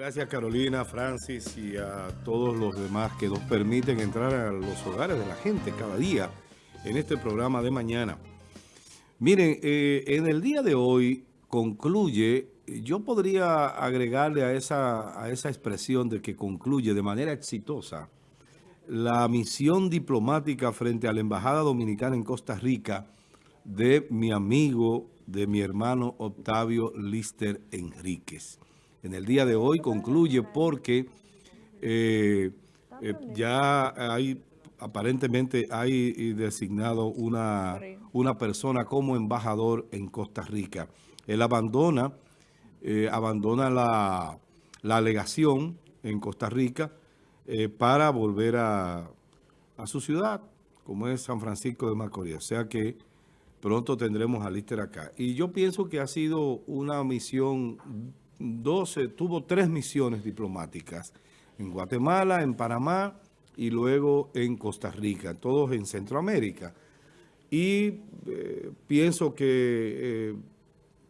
Gracias Carolina, Francis y a todos los demás que nos permiten entrar a los hogares de la gente cada día en este programa de mañana. Miren, eh, en el día de hoy concluye, yo podría agregarle a esa, a esa expresión de que concluye de manera exitosa la misión diplomática frente a la Embajada Dominicana en Costa Rica de mi amigo, de mi hermano Octavio Lister Enríquez en el día de hoy concluye porque eh, eh, ya hay, aparentemente hay designado una, una persona como embajador en Costa Rica. Él abandona, eh, abandona la, la, alegación en Costa Rica para volver a, a su ciudad, como es San Francisco de Macorís. O sea que pronto tendremos a Lister acá. Y yo pienso que ha sido una misión 12, tuvo tres misiones diplomáticas en Guatemala, en Panamá y luego en Costa Rica, todos en Centroamérica. Y eh, pienso que eh,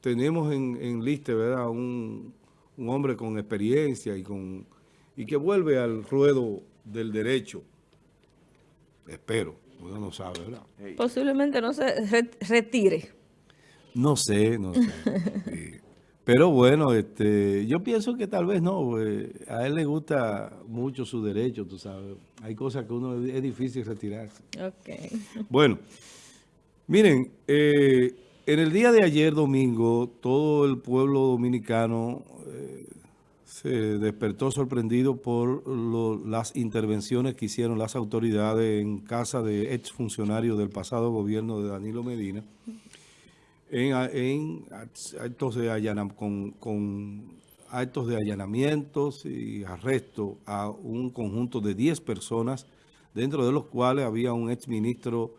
tenemos en, en lista ¿verdad? Un, hombre con experiencia y, con, y que vuelve al ruedo del derecho. Espero, uno no sabe, ¿verdad? Posiblemente no se retire. No sé, no sé. Pero bueno, este, yo pienso que tal vez no. Eh, a él le gusta mucho su derecho, tú sabes. Hay cosas que uno es difícil retirarse. Ok. Bueno, miren, eh, en el día de ayer, domingo, todo el pueblo dominicano eh, se despertó sorprendido por las intervenciones que hicieron las autoridades en casa de exfuncionarios del pasado gobierno de Danilo Medina en, actos, de con, con, actos de allanamientos y arresto a un conjunto de 10 personas, dentro de los cuales había un exministro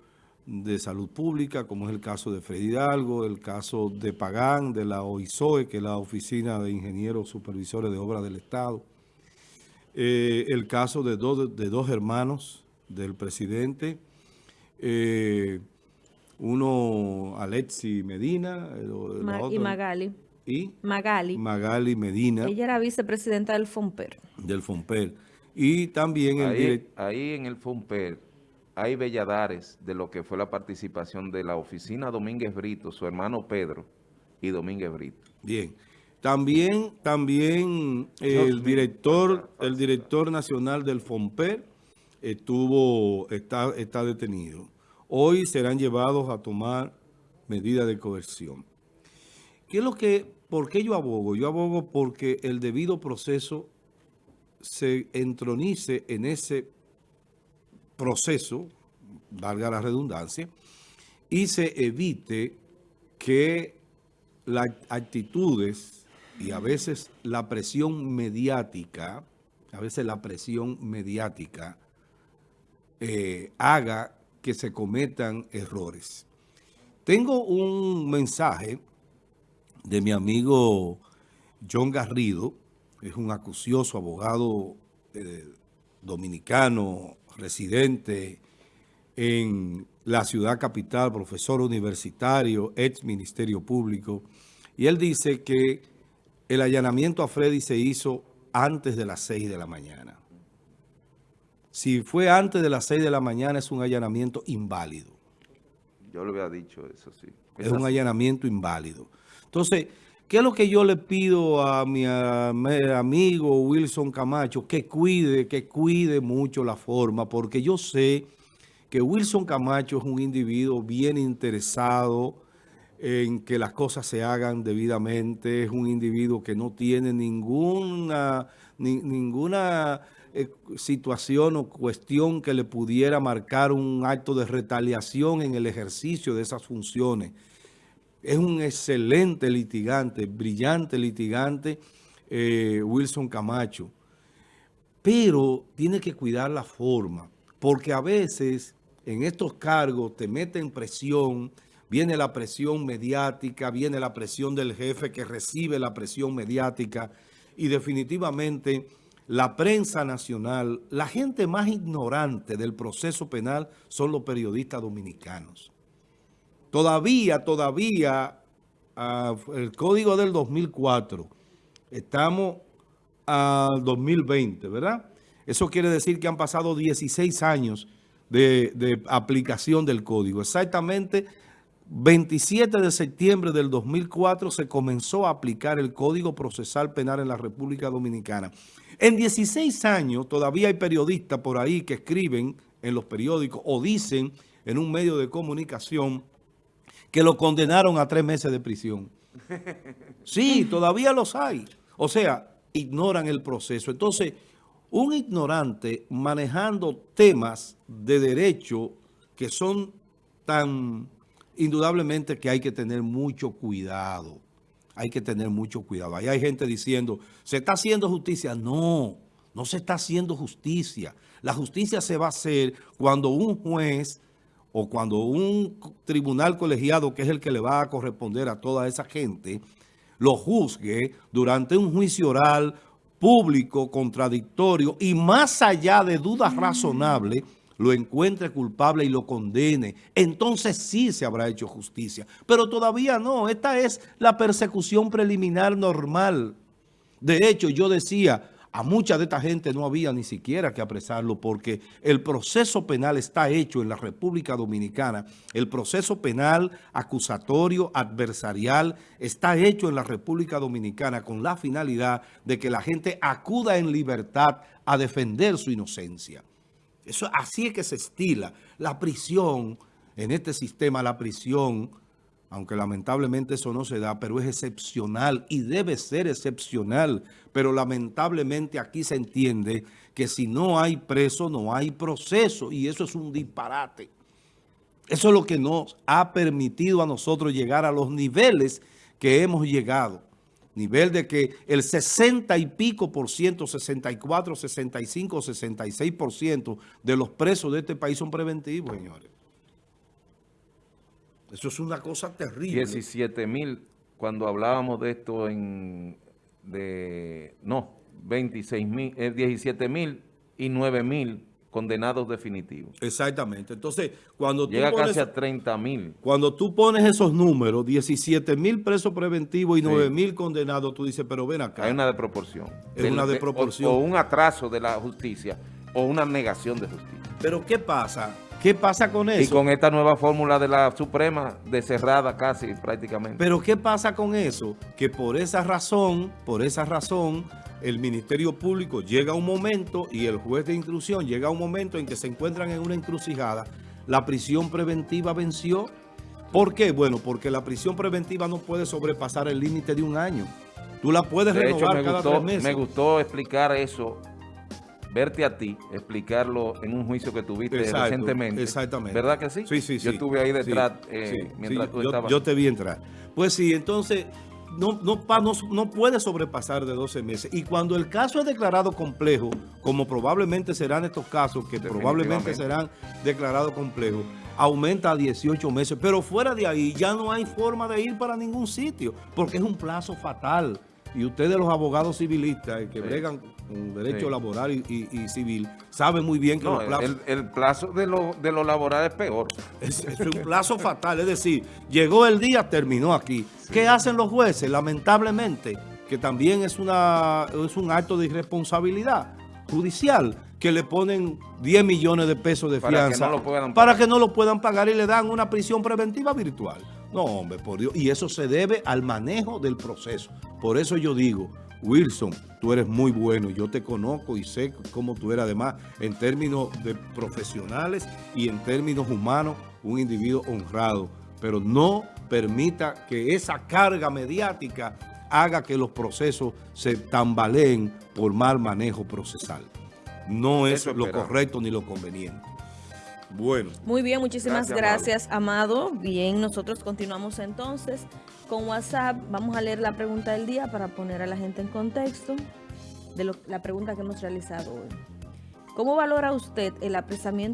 de Salud Pública, como es el caso de Freddy Hidalgo, el caso de Pagán, de la OISOE, que es la Oficina de Ingenieros Supervisores de Obras del Estado, eh, el caso de, dos de dos hermanos del presidente, eh, uno, Alexi Medina. y Magali. ¿Y? Magali. Magali Medina. Ella era vicepresidenta del FOMPER. Del FOMPER. Y también... Ahí, ahí en el FOMPER hay belladares de lo que fue la participación de la oficina Domínguez Brito, su hermano Pedro y Domínguez Brito. Bien. También, también el director, el director nacional del FOMPER estuvo, está, está detenido hoy serán llevados a tomar medidas de coerción. ¿Qué es lo que, ¿Por qué yo abogo? Yo abogo porque el debido proceso se entronice en ese proceso, valga la redundancia, y se evite que las actitudes y a veces la presión mediática, a veces la presión mediática eh, haga que se cometan errores. Tengo un mensaje de mi amigo John Garrido, es un acucioso abogado eh, dominicano, residente en la ciudad capital, profesor universitario, ex ministerio público, y él dice que el allanamiento a Freddy se hizo antes de las 6 de la mañana. Si fue antes de las 6 de la mañana, es un allanamiento inválido. Yo le había dicho eso, sí. Es, un allanamiento inválido. Entonces, ¿qué es lo que yo le pido a mi, amigo Wilson Camacho? Que cuide, que cuide mucho la forma, porque yo sé que Wilson Camacho es un individuo bien interesado en que las cosas se hagan debidamente, es un individuo que no tiene ninguna, ninguna eh, situación o cuestión que le pudiera marcar un acto de retaliación en el ejercicio de esas funciones. Es un excelente litigante, brillante litigante, eh, Wilson Camacho. Pero tiene que cuidar la forma, porque a veces en estos cargos te meten presión, viene la presión mediática, viene la presión del jefe que recibe la presión mediática y definitivamente la prensa nacional, la gente más ignorante del proceso penal son los periodistas dominicanos. Todavía, todavía, el código del 2004, estamos al 2020, ¿verdad? Eso quiere decir que han pasado 16 años de, de aplicación del código. Exactamente 27 de septiembre del 2004 se comenzó a aplicar el Código Procesal Penal en la República Dominicana. En 16 años todavía hay periodistas por ahí que escriben en los periódicos o dicen en un medio de comunicación que lo condenaron a tres meses de prisión. Sí, todavía los hay. O sea, ignoran el proceso. Entonces, un ignorante manejando temas de derecho que son tan indudablemente que hay que tener mucho cuidado. Hay que tener mucho cuidado. Ahí hay gente diciendo, ¿se está haciendo justicia? No, no se está haciendo justicia. La justicia se va a hacer cuando un juez o cuando un tribunal colegiado, que es el que le va a corresponder a toda esa gente, lo juzgue durante un juicio oral público, contradictorio y más allá de dudas razonables, lo encuentre culpable y lo condene, entonces sí se habrá hecho justicia. Pero todavía no, esta es la persecución preliminar normal. De hecho, yo decía, a mucha de esta gente no había ni siquiera que apresarlo porque el proceso penal está hecho en la República Dominicana. El proceso penal acusatorio, adversarial, está hecho en la República Dominicana con la finalidad de que la gente acuda en libertad a defender su inocencia. Eso, así es que se estila. La prisión, en este sistema, la prisión, aunque lamentablemente eso no se da, pero es excepcional y debe ser excepcional. Pero lamentablemente aquí se entiende que si no hay preso, no hay proceso. Y eso es un disparate. Eso es lo que nos ha permitido a nosotros llegar a los niveles que hemos llegado nivel de que el 60 y pico por ciento, 64, 65, 66 por ciento de los presos de este país son preventivos, señores. Eso es una cosa terrible. 17 mil, cuando hablábamos de esto en, de, no, 26 mil, 17 eh, mil y 9 mil condenados definitivos. Exactamente. Entonces, cuando tú Llega casi a 30 mil. Cuando tú pones esos números, 17 mil presos preventivos y 9 mil condenados, tú dices, pero ven acá. Hay una desproporción. Es una desproporción. O, un atraso de la justicia o una negación de justicia. Pero ¿qué pasa? ¿Qué pasa con eso? Y con esta nueva fórmula de la Suprema, de cerrada casi prácticamente. Pero ¿qué pasa con eso? Que por esa razón, por esa razón, el Ministerio Público llega a un momento y el juez de instrucción llega a un momento en que se encuentran en una encrucijada. La prisión preventiva venció. ¿Por qué? Bueno, porque la prisión preventiva no puede sobrepasar el límite de un año. Tú la puedes renovar cada tres meses. Me gustó explicar eso verte a ti, explicarlo en un juicio que tuviste recientemente. Exactamente. ¿Verdad que sí? Sí, sí, Yo estuve ahí detrás eh, mientras tú yo, estabas. Yo te vi entrar. Pues sí, entonces no, no, no, puede sobrepasar de 12 meses. Y cuando el caso es declarado complejo, como probablemente serán estos casos, que probablemente serán declarados complejos, aumenta a 18 meses. Pero fuera de ahí ya no hay forma de ir para ningún sitio, porque es un plazo fatal. Y ustedes los abogados civilistas que bregan con derecho laboral y, civil saben muy bien que los plazos... El, plazo de lo, de lo laboral es peor. Es, es, un plazo fatal, es decir, llegó el día, terminó aquí. ¿Qué hacen los jueces? Lamentablemente, que también es, una, es un acto de irresponsabilidad judicial, que le ponen 10 millones de pesos de fianza para que no lo puedan pagar y le dan una prisión preventiva virtual. No, hombre, por Dios. Y eso se debe al manejo del proceso. Por eso yo digo, Wilson, tú eres muy bueno. Yo te conozco y sé cómo tú eres, además, en términos de profesionales y en términos humanos, un individuo honrado. Pero no permita que esa carga mediática haga que los procesos se tambaleen por mal manejo procesal. No es lo correcto ni lo conveniente. Bueno. Muy bien, muchísimas gracias, Amado. Bien, nosotros continuamos entonces con WhatsApp. Vamos a leer la pregunta del día para poner a la gente en contexto de la pregunta que hemos realizado hoy. ¿Cómo valora usted el apresamiento